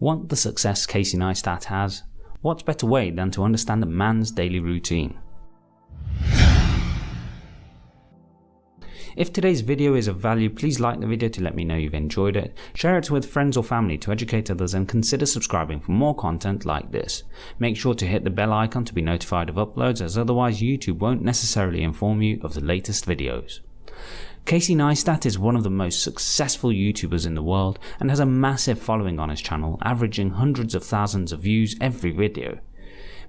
Want the success Casey Neistat has? What better way than to understand a man's daily routine? If today's video is of value, please like the video to let me know you've enjoyed it, share it with friends or family to educate others and consider subscribing for more content like this. Make sure to hit the bell icon to be notified of uploads as otherwise YouTube won't necessarily inform you of the latest videos. Casey Neistat is one of the most successful YouTubers in the world and has a massive following on his channel, averaging hundreds of thousands of views every video.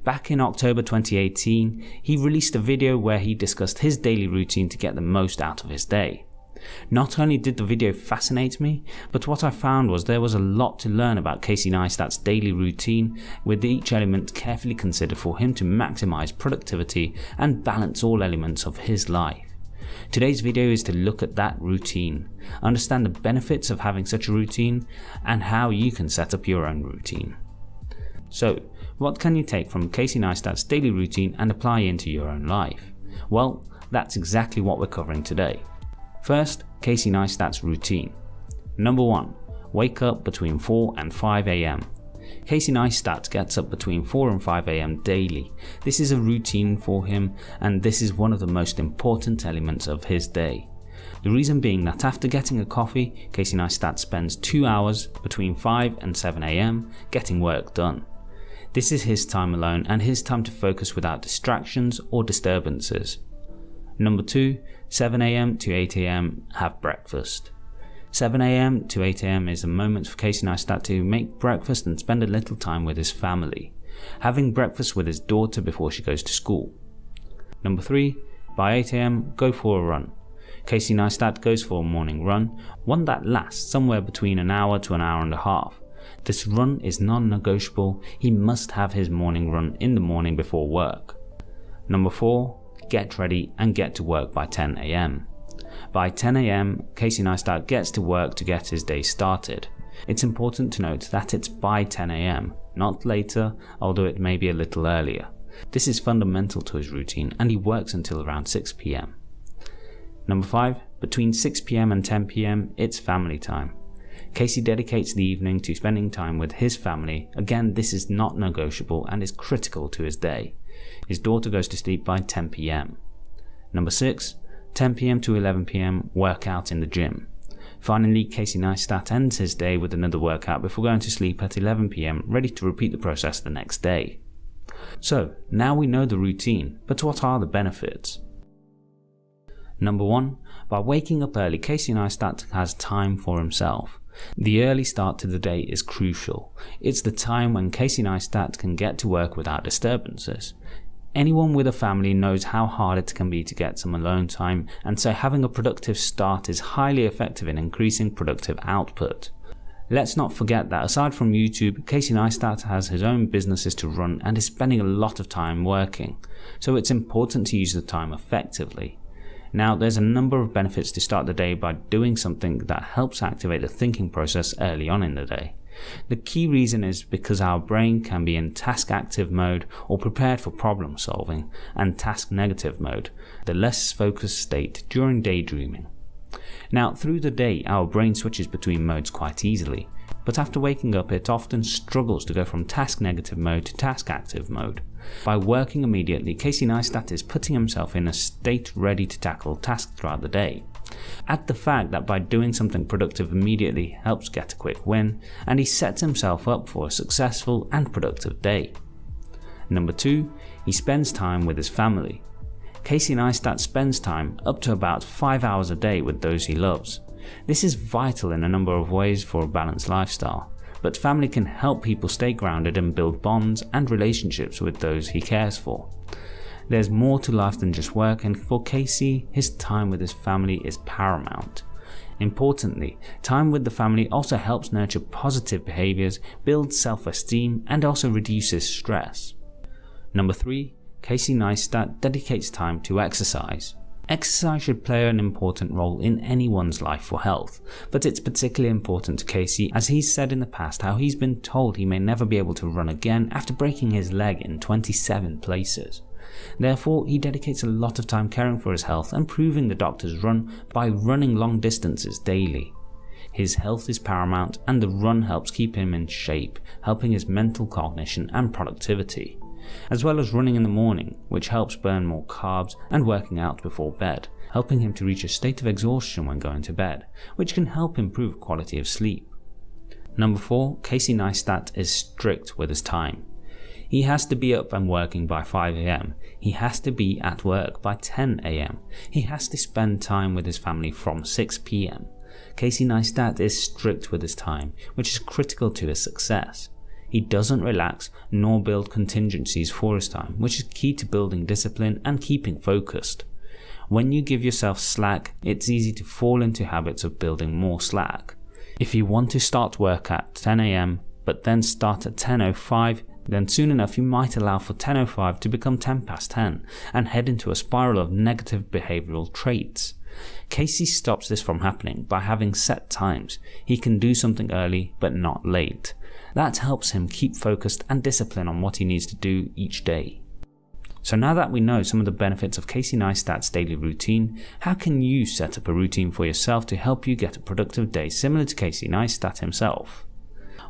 Back in October 2018, he released a video where he discussed his daily routine to get the most out of his day. Not only did the video fascinate me, but what I found was there was a lot to learn about Casey Neistat's daily routine, with each element carefully considered for him to maximize productivity and balance all elements of his life. Today's video is to look at that routine, understand the benefits of having such a routine, and how you can set up your own routine. So, what can you take from Casey Neistat's daily routine and apply into your own life? Well, that's exactly what we're covering today. First, Casey Neistat's routine. Number 1. Wake up between 4 and 5 am. Casey Neistat gets up between 4 and 5 am daily. This is a routine for him and this is one of the most important elements of his day. The reason being that after getting a coffee, Casey Neistat spends 2 hours between 5 and 7 am getting work done. This is his time alone and his time to focus without distractions or disturbances. Number 2. 7am to 8am have breakfast. 7am to 8am is a moment for Casey Neistat to make breakfast and spend a little time with his family, having breakfast with his daughter before she goes to school. Number 3. By 8am, go for a run. Casey Neistat goes for a morning run, one that lasts somewhere between an hour to an hour and a half. This run is non-negotiable, he must have his morning run in the morning before work. Number 4. Get ready and get to work by 10am. By 10am, Casey Neistat gets to work to get his day started. It's important to note that it's by 10am, not later, although it may be a little earlier. This is fundamental to his routine and he works until around 6pm. Number 5. Between 6pm and 10pm, it's family time. Casey dedicates the evening to spending time with his family. Again, this is not negotiable and is critical to his day. His daughter goes to sleep by 10pm. Number 6. 10pm to 11pm workout in the gym. Finally, Casey Neistat ends his day with another workout before going to sleep at 11pm, ready to repeat the process the next day. So, now we know the routine, but what are the benefits? Number 1. By waking up early, Casey Neistat has time for himself. The early start to the day is crucial. It's the time when Casey Neistat can get to work without disturbances. Anyone with a family knows how hard it can be to get some alone time and so having a productive start is highly effective in increasing productive output. Let's not forget that aside from YouTube, Casey Neistat has his own businesses to run and is spending a lot of time working, so it's important to use the time effectively. Now there's a number of benefits to start the day by doing something that helps activate the thinking process early on in the day. The key reason is because our brain can be in task active mode or prepared for problem solving and task negative mode, the less focused state during daydreaming. Now through the day our brain switches between modes quite easily, but after waking up it often struggles to go from task negative mode to task active mode. By working immediately, Casey Neistat is putting himself in a state ready to tackle tasks throughout the day. Add the fact that by doing something productive immediately helps get a quick win, and he sets himself up for a successful and productive day. Number 2. He spends time with his family. Casey Neistat spends time up to about 5 hours a day with those he loves. This is vital in a number of ways for a balanced lifestyle, but family can help people stay grounded and build bonds and relationships with those he cares for. There's more to life than just work and for Casey, his time with his family is paramount. Importantly, time with the family also helps nurture positive behaviours, build self-esteem and also reduces stress. Number 3. Casey Neistat dedicates time to exercise. Exercise should play an important role in anyone's life for health, but it's particularly important to Casey as he's said in the past how he's been told he may never be able to run again after breaking his leg in 27 places. Therefore, he dedicates a lot of time caring for his health and proving the doctors run by running long distances daily. His health is paramount and the run helps keep him in shape, helping his mental cognition and productivity. As well as running in the morning, which helps burn more carbs and working out before bed, helping him to reach a state of exhaustion when going to bed, which can help improve quality of sleep. Number 4. Casey Neistat is strict with his time. He has to be up and working by 5am. He has to be at work by 10am. He has to spend time with his family from 6pm. Casey Neistat is strict with his time, which is critical to his success. He doesn't relax nor build contingencies for his time, which is key to building discipline and keeping focused. When you give yourself slack, it's easy to fall into habits of building more slack. If you want to start work at 10am but then start at 10.05, then soon enough you might allow for 10.05 to become 10 past 10 and head into a spiral of negative behavioural traits. Casey stops this from happening by having set times. He can do something early but not late. That helps him keep focused and discipline on what he needs to do each day. So now that we know some of the benefits of Casey Neistat's daily routine, how can you set up a routine for yourself to help you get a productive day similar to Casey Neistat himself?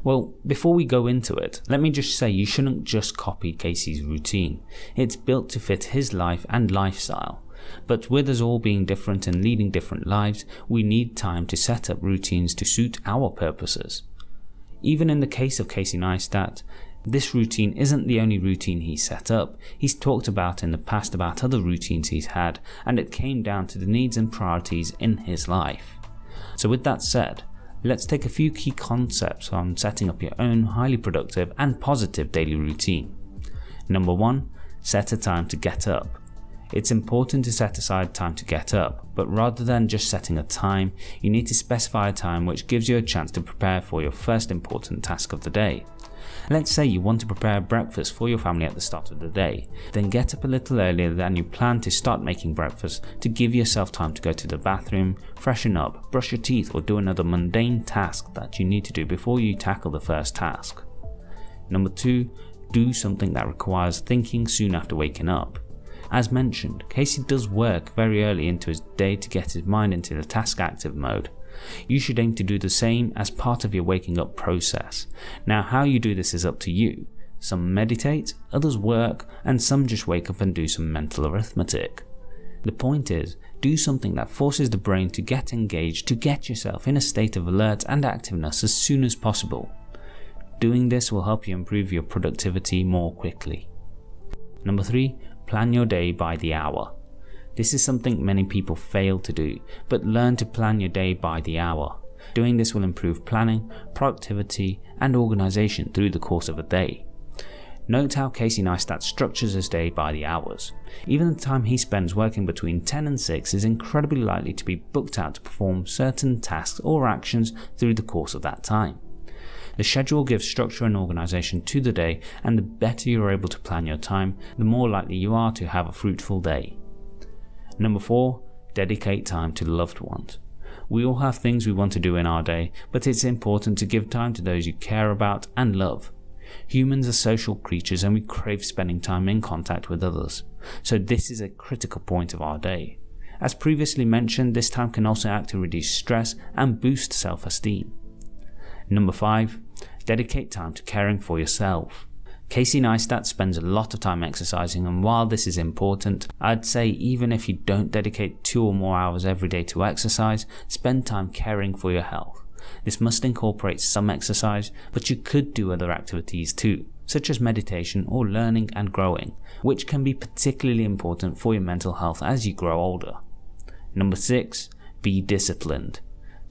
Well, before we go into it, let me just say you shouldn't just copy Casey's routine. It's built to fit his life and lifestyle. But with us all being different and leading different lives, we need time to set up routines to suit our purposes. Even in the case of Casey Neistat, this routine isn't the only routine he's set up, he's talked about in the past about other routines he's had and it came down to the needs and priorities in his life. So with that said, let's take a few key concepts on setting up your own highly productive and positive daily routine. Number 1. Set a time to get up. It's important to set aside time to get up, but rather than just setting a time, you need to specify a time which gives you a chance to prepare for your first important task of the day. Let's say you want to prepare breakfast for your family at the start of the day, then get up a little earlier than you plan to start making breakfast to give yourself time to go to the bathroom, freshen up, brush your teeth or do another mundane task that you need to do before you tackle the first task. Number 2. Do something that requires thinking soon after waking up. As mentioned, Casey does work very early into his day to get his mind into the task active mode. You should aim to do the same as part of your waking up process. Now how you do this is up to you. Some meditate, others work, and some just wake up and do some mental arithmetic. The point is, do something that forces the brain to get engaged to get yourself in a state of alert and activeness as soon as possible. Doing this will help you improve your productivity more quickly. Number 3. Plan your day by the hour. This is something many people fail to do, but learn to plan your day by the hour. Doing this will improve planning, productivity and organisation through the course of a day. Note how Casey Neistat structures his day by the hours. Even the time he spends working between 10 and 6 is incredibly likely to be booked out to perform certain tasks or actions through the course of that time. The schedule gives structure and organisation to the day and the better you are able to plan your time, the more likely you are to have a fruitful day. Number 4. Dedicate time to loved ones. We all have things we want to do in our day, but it's important to give time to those you care about and love. Humans are social creatures and we crave spending time in contact with others, so this is a critical point of our day. As previously mentioned, this time can also act to reduce stress and boost self-esteem. Number 5. Dedicate time to caring for yourself. Casey Neistat spends a lot of time exercising and while this is important, I'd say even if you don't dedicate 2 or more hours every day to exercise, spend time caring for your health. This must incorporate some exercise, but you could do other activities too, such as meditation or learning and growing, which can be particularly important for your mental health as you grow older. Number 6. Be disciplined.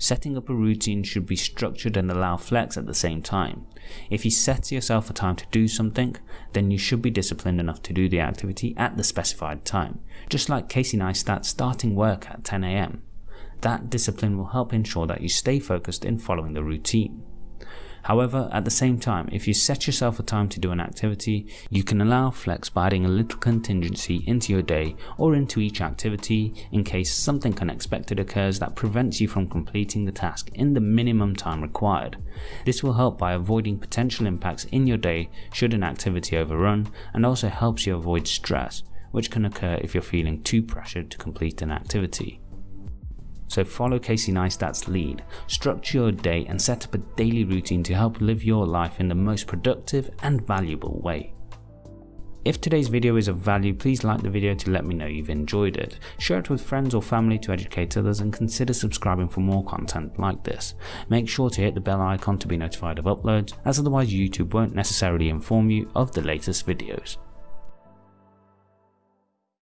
Setting up a routine should be structured and allow flex at the same time. If you set yourself a time to do something, then you should be disciplined enough to do the activity at the specified time, just like Casey Neistat starting work at 10am. That discipline will help ensure that you stay focused in following the routine. However, at the same time, if you set yourself a time to do an activity, you can allow flex by adding a little contingency into your day or into each activity in case something unexpected occurs that prevents you from completing the task in the minimum time required. This will help by avoiding potential impacts in your day should an activity overrun and also helps you avoid stress, which can occur if you're feeling too pressured to complete an activity. So follow Casey Neistat's lead, structure your day and set up a daily routine to help live your life in the most productive and valuable way. If today's video is of value, please like the video to let me know you've enjoyed it. Share it with friends or family to educate others and consider subscribing for more content like this. Make sure to hit the bell icon to be notified of uploads as otherwise YouTube won't necessarily inform you of the latest videos.